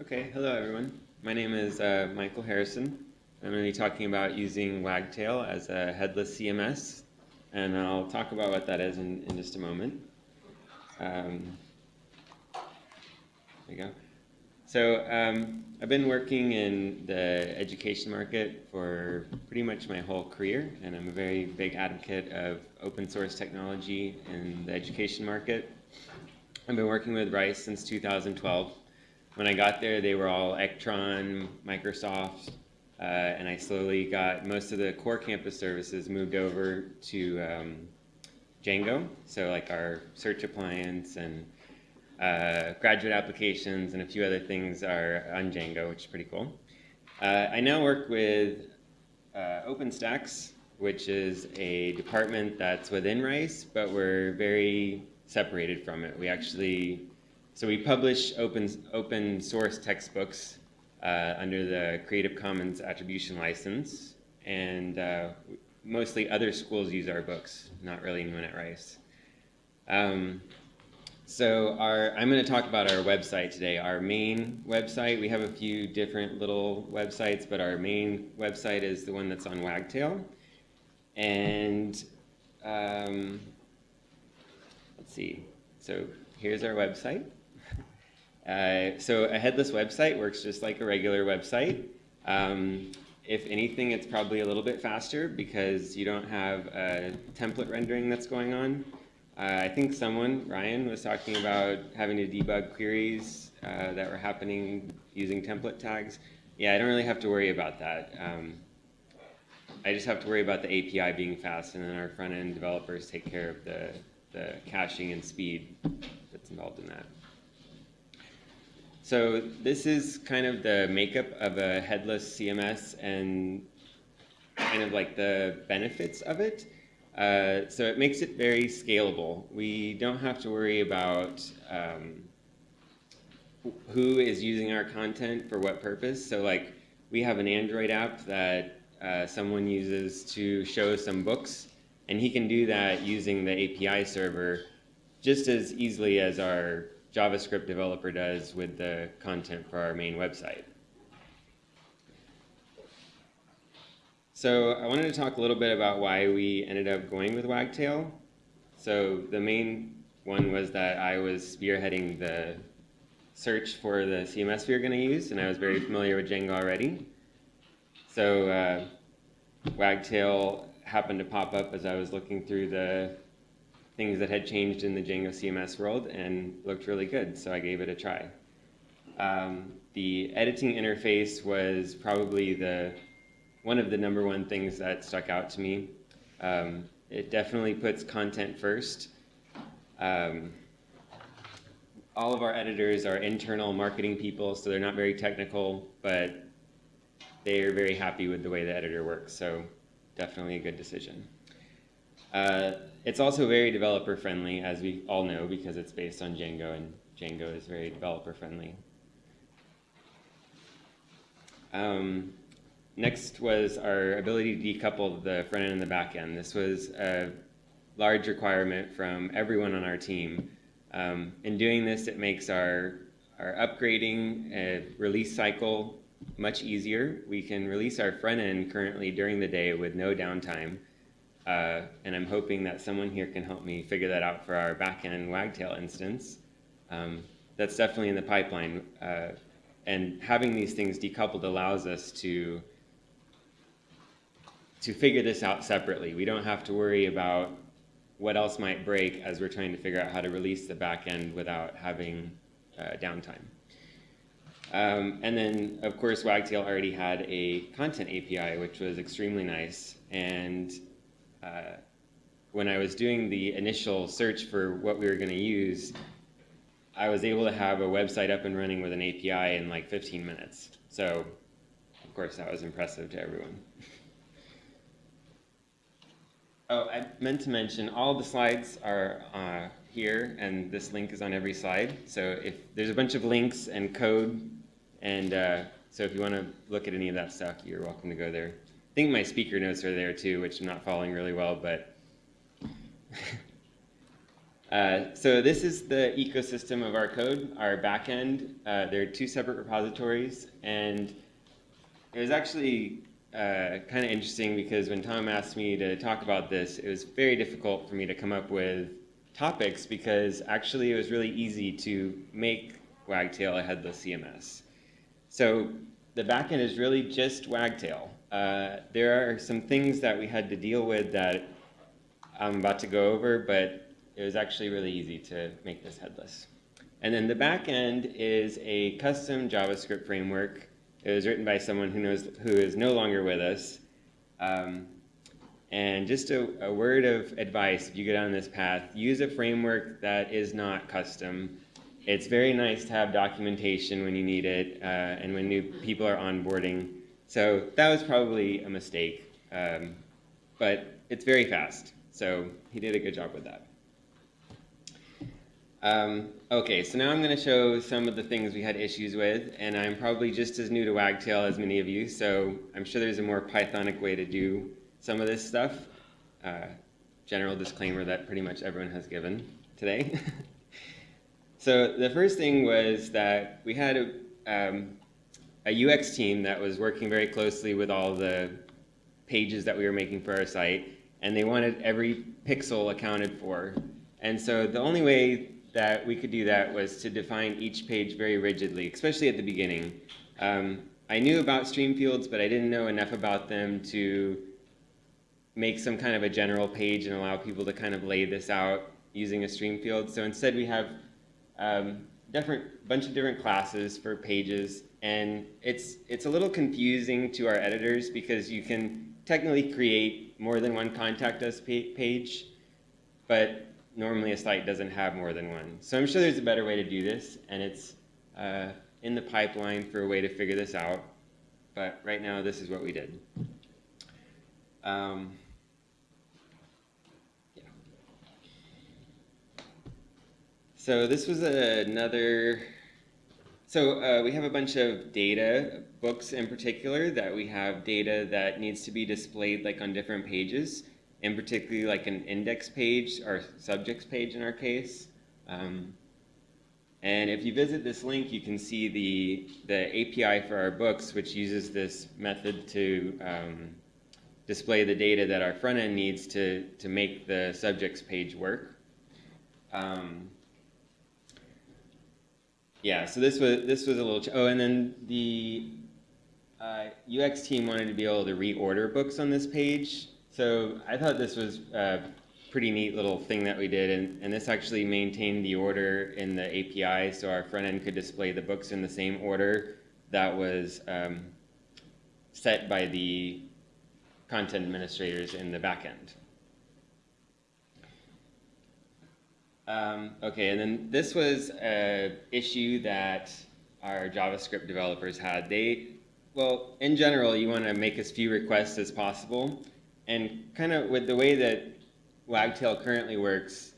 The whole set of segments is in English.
Okay, hello everyone. My name is uh, Michael Harrison. I'm going to be talking about using Wagtail as a headless CMS, and I'll talk about what that is in, in just a moment. Um, there we go. So um, I've been working in the education market for pretty much my whole career, and I'm a very big advocate of open source technology in the education market. I've been working with Rice since 2012 when I got there, they were all Ektron, Microsoft, uh, and I slowly got most of the core campus services moved over to um, Django. So like our search appliance and uh, graduate applications and a few other things are on Django, which is pretty cool. Uh, I now work with uh, OpenStax, which is a department that's within Rice, but we're very separated from it. We actually so we publish open, open source textbooks uh, under the Creative Commons Attribution License, and uh, mostly other schools use our books, not really anyone at Rice. Um, so our, I'm going to talk about our website today. Our main website, we have a few different little websites, but our main website is the one that's on Wagtail. And um, let's see, so here's our website. Uh, so a headless website works just like a regular website. Um, if anything, it's probably a little bit faster because you don't have a template rendering that's going on. Uh, I think someone, Ryan, was talking about having to debug queries uh, that were happening using template tags. Yeah, I don't really have to worry about that. Um, I just have to worry about the API being fast and then our front-end developers take care of the, the caching and speed that's involved in that. So this is kind of the makeup of a headless CMS and kind of like the benefits of it. Uh, so it makes it very scalable. We don't have to worry about um, who is using our content for what purpose. So like we have an Android app that uh, someone uses to show some books and he can do that using the API server just as easily as our JavaScript developer does with the content for our main website. So I wanted to talk a little bit about why we ended up going with Wagtail. So the main one was that I was spearheading the search for the CMS we were going to use, and I was very familiar with Django already. So uh, Wagtail happened to pop up as I was looking through the things that had changed in the Django CMS world and looked really good, so I gave it a try. Um, the editing interface was probably the one of the number one things that stuck out to me. Um, it definitely puts content first. Um, all of our editors are internal marketing people, so they're not very technical, but they are very happy with the way the editor works, so definitely a good decision. Uh, it's also very developer friendly, as we all know, because it's based on Django, and Django is very developer friendly. Um, next was our ability to decouple the front end and the back end. This was a large requirement from everyone on our team. Um, in doing this, it makes our, our upgrading uh, release cycle much easier. We can release our front end currently during the day with no downtime. Uh, and I'm hoping that someone here can help me figure that out for our backend Wagtail instance. Um, that's definitely in the pipeline. Uh, and having these things decoupled allows us to to figure this out separately. We don't have to worry about what else might break as we're trying to figure out how to release the backend without having uh, downtime. Um, and then, of course, Wagtail already had a content API, which was extremely nice. And uh, when I was doing the initial search for what we were going to use, I was able to have a website up and running with an API in like 15 minutes. So, of course, that was impressive to everyone. oh, I meant to mention all the slides are uh, here, and this link is on every slide. So if there's a bunch of links and code, and uh, so if you want to look at any of that stuff, you're welcome to go there. Think my speaker notes are there too, which I'm not following really well, but Uh, so this is the ecosystem of our code, our backend. Uh, there are two separate repositories, and it was actually uh, kind of interesting because when Tom asked me to talk about this, it was very difficult for me to come up with topics because actually it was really easy to make Wagtail a headless CMS. So the backend is really just Wagtail. Uh, there are some things that we had to deal with that I'm about to go over, but it was actually really easy to make this headless. And then the back end is a custom JavaScript framework it was written by someone who knows who is no longer with us. Um, and just a, a, word of advice if you go down this path, use a framework that is not custom. It's very nice to have documentation when you need it uh, and when new people are onboarding. So that was probably a mistake, um, but it's very fast. So he did a good job with that. Um, okay, so now I'm going to show some of the things we had issues with, and I'm probably just as new to Wagtail as many of you, so I'm sure there's a more Pythonic way to do some of this stuff. Uh, general disclaimer that pretty much everyone has given today. so the first thing was that we had a, um, a UX team that was working very closely with all the pages that we were making for our site, and they wanted every pixel accounted for. And so the only way that we could do that was to define each page very rigidly, especially at the beginning. Um, I knew about stream fields, but I didn't know enough about them to make some kind of a general page and allow people to kind of lay this out using a stream field. So instead we have um, different bunch of different classes for pages, and it's it's a little confusing to our editors because you can technically create more than one contact us page, but normally a site doesn't have more than one. So I'm sure there's a better way to do this, and it's uh, in the pipeline for a way to figure this out. But right now, this is what we did. Um, yeah. So this was another, so uh, we have a bunch of data, books in particular, that we have data that needs to be displayed like on different pages and particularly like an index page or subjects page in our case. Um, and if you visit this link, you can see the, the API for our books, which uses this method to um, display the data that our front end needs to, to make the subjects page work. Um, yeah, so this was this was a little. oh, and then the uh, UX team wanted to be able to reorder books on this page, so I thought this was a pretty neat little thing that we did, and, and this actually maintained the order in the API, so our front end could display the books in the same order that was um, set by the content administrators in the backend. Um, okay, and then this was an issue that our JavaScript developers had. They, well, in general, you want to make as few requests as possible. And kind of with the way that Wagtail currently works,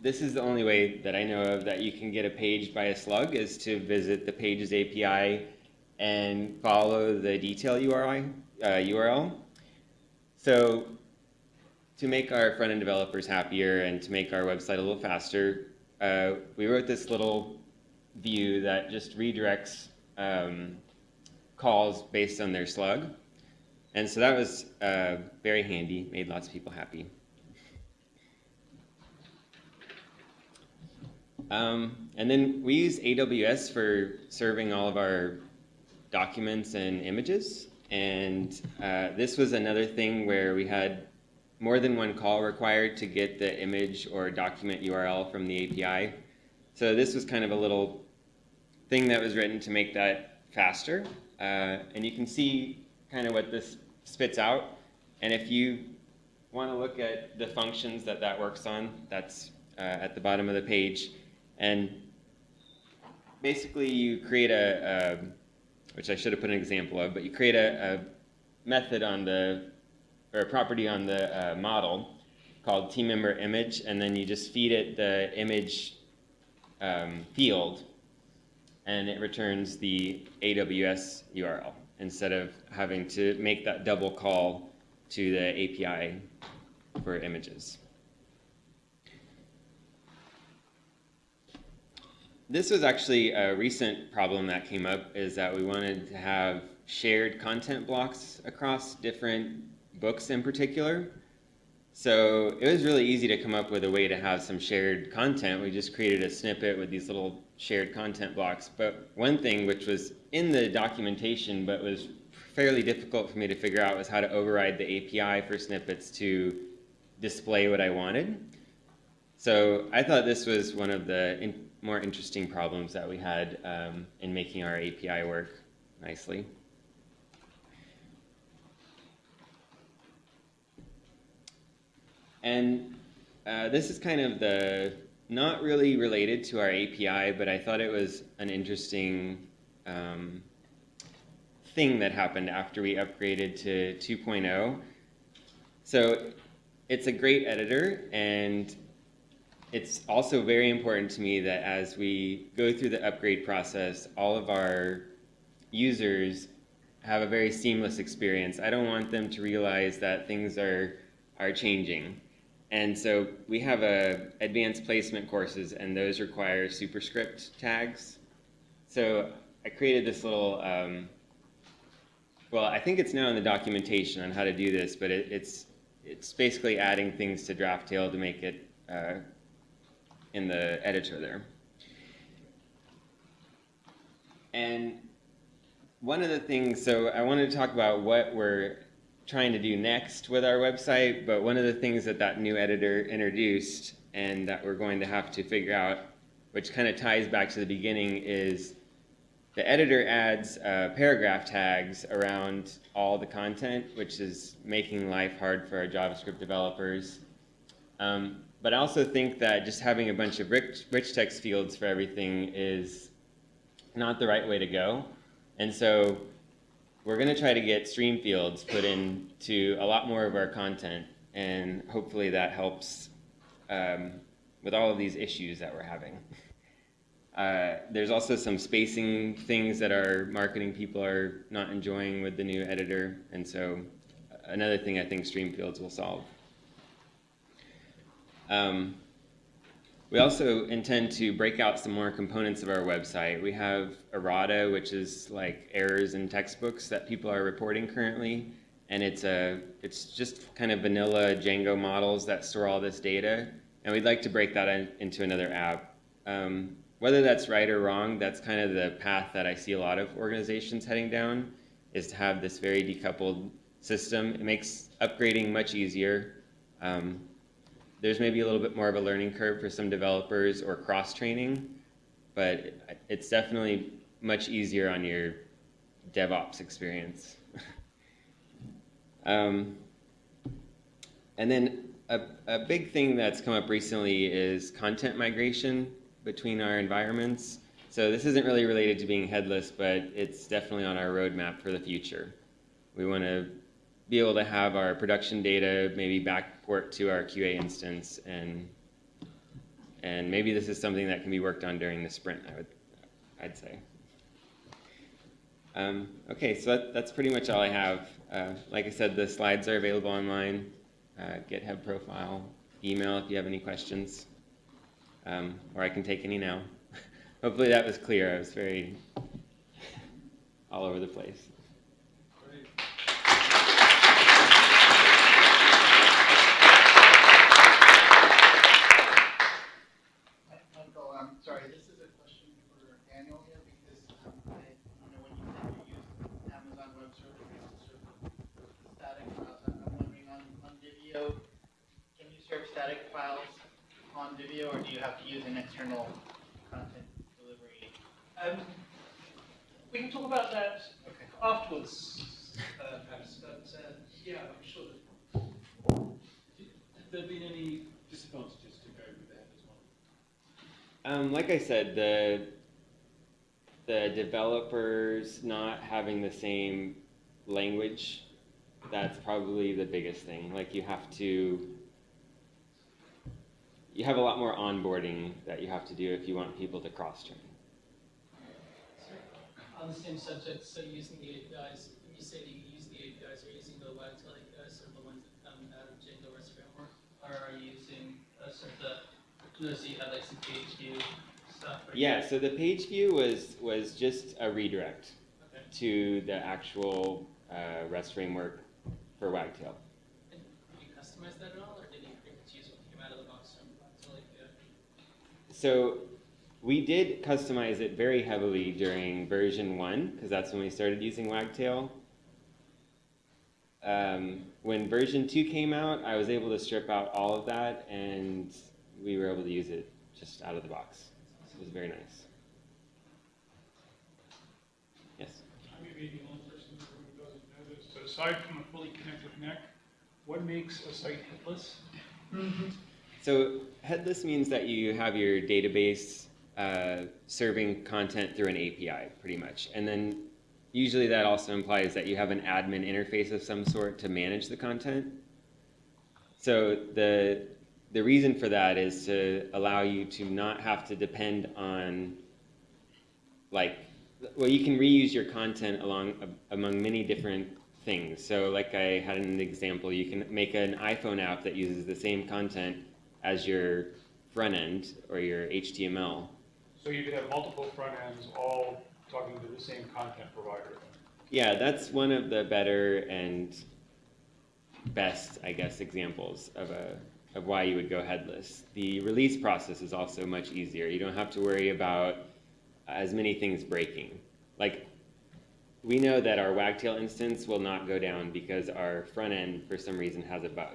this is the only way that I know of that you can get a page by a slug is to visit the pages API and follow the detail URI, uh, URL. So to make our front-end developers happier and to make our website a little faster, uh, we wrote this little view that just redirects um, calls based on their slug. And so that was uh, very handy, made lots of people happy. Um, and then we use AWS for serving all of our documents and images. And uh, this was another thing where we had more than one call required to get the image or document URL from the API. So this was kind of a little thing that was written to make that faster. Uh, and you can see kind of what this spits out. And if you want to look at the functions that that works on, that's uh, at the bottom of the page. And basically you create a, a, which I should have put an example of, but you create a, a method on the, or a property on the uh, model called team member image, and then you just feed it the image um, field, and it returns the AWS URL instead of having to make that double call to the API for images. this was actually a recent problem that came up is that we wanted to have shared content blocks across different books in particular. So it was really easy to come up with a way to have some shared content. We just created a snippet with these little shared content blocks. But one thing which was in the documentation but was fairly difficult for me to figure out was how to override the API for snippets to display what I wanted. So I thought this was one of the in more interesting problems that we had um, in making our API work nicely. And uh, this is kind of the, not really related to our API, but I thought it was an interesting um, thing that happened after we upgraded to 2.0. So it's a great editor, and it's also very important to me that as we go through the upgrade process, all of our users have a very seamless experience. I don't want them to realize that things are, are changing. And so we have a advanced placement courses, and those require superscript tags. So I created this little, um, well, I think it's now in the documentation on how to do this, but it, it's it's basically adding things to Draftail to make it uh, in the editor there. And one of the things, so I wanted to talk about what we're trying to do next with our website, but one of the things that that new editor introduced and that we're going to have to figure out, which kind of ties back to the beginning, is the editor adds uh, paragraph tags around all the content, which is making life hard for our JavaScript developers. Um, but I also think that just having a bunch of rich, rich text fields for everything is not the right way to go. And so we're going to try to get stream fields put into a lot more of our content, and hopefully that helps um, with all of these issues that we're having. Uh, there's also some spacing things that our marketing people are not enjoying with the new editor, and so another thing I think stream fields will solve. Um, we also intend to break out some more components of our website. We have errata, which is like errors in textbooks that people are reporting currently. And it's, a, it's just kind of vanilla Django models that store all this data. And we'd like to break that in, into another app. Um, whether that's right or wrong, that's kind of the path that I see a lot of organizations heading down, is to have this very decoupled system. It makes upgrading much easier. Um, there's maybe a little bit more of a learning curve for some developers or cross-training, but it's definitely much easier on your DevOps experience. um, and then a, a big thing that's come up recently is content migration between our environments. So this isn't really related to being headless, but it's definitely on our roadmap for the future. We want to be able to have our production data maybe backport to our QA instance and and maybe this is something that can be worked on during the sprint, I would, I'd say. Um, okay, so that, that's pretty much all I have. Uh, like I said, the slides are available online, uh, GitHub profile, email if you have any questions, um, or I can take any now. Hopefully that was clear. I was very all over the place. Or do you have to use an external content delivery? Um, we can talk about that okay. afterwards, uh, perhaps. But uh, yeah, I'm sure that. Have there been any disadvantages to going with that as well? Um, like I said, the the developers not having the same language, that's probably the biggest thing. Like you have to you have a lot more onboarding that you have to do if you want people to cross-train. On the same subject, so using the APIs, when you say that you use the APIs, are you using the Wagtail APIs, or the ones that come out of Django REST framework, or are you using uh, sort of the, notice you have like some PHP stuff? Yeah, so the page view was, was just a redirect Okay. to the actual uh, REST framework for Wagtail. And you customize that at all, or did you pretty much use what came out of the box from Wagtail API? So we did customize it very heavily during version one, because that's when we started using Wagtail. Um, when version two came out, I was able to strip out all of that, and we were able to use it just out of the box. So it was very nice. Yes. I may be the only person in the room who doesn't know this, but aside from a fully connected neck, what makes a site headless? So headless means that you have your database uh, serving content through an API, pretty much. And then usually that also implies that you have an admin interface of some sort to manage the content. So the the reason for that is to allow you to not have to depend on like well you can reuse your content along among many different things. So like I had an example, you can make an iPhone app that uses the same content as your front end or your HTML. So you could have multiple front ends all talking to the same content provider. Yeah, that's one of the better and best, I guess, examples of a of why you would go headless. The release process is also much easier. You don't have to worry about as many things breaking. Like we know that our Wagtail instance will not go down because our front end for some reason has a bug.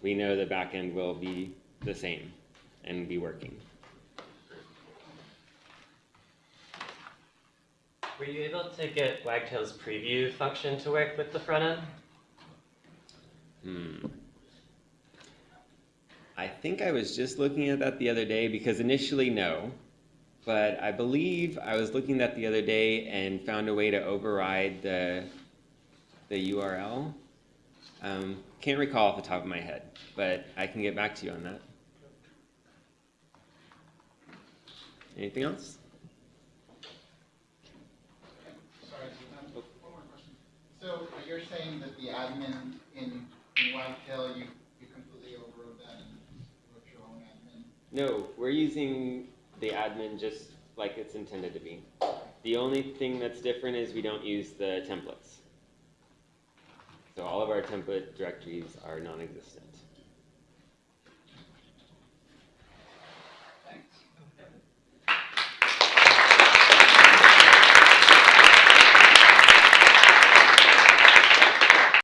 We know the back end will be the same and be working. Were you able to get Wagtail's preview function to work with the front end? Hmm. I think I was just looking at that the other day because initially no, but I believe I was looking at that the other day and found a way to override the the URL. Um, can't recall off the top of my head, but I can get back to you on that. Anything else? Sorry, one more question. So uh, you're saying that the admin in, in Wagtail, you, you completely overrode that and wrote your own admin? No, we're using the admin just like it's intended to be. The only thing that's different is we don't use the templates. So all of our template directories are non-existent.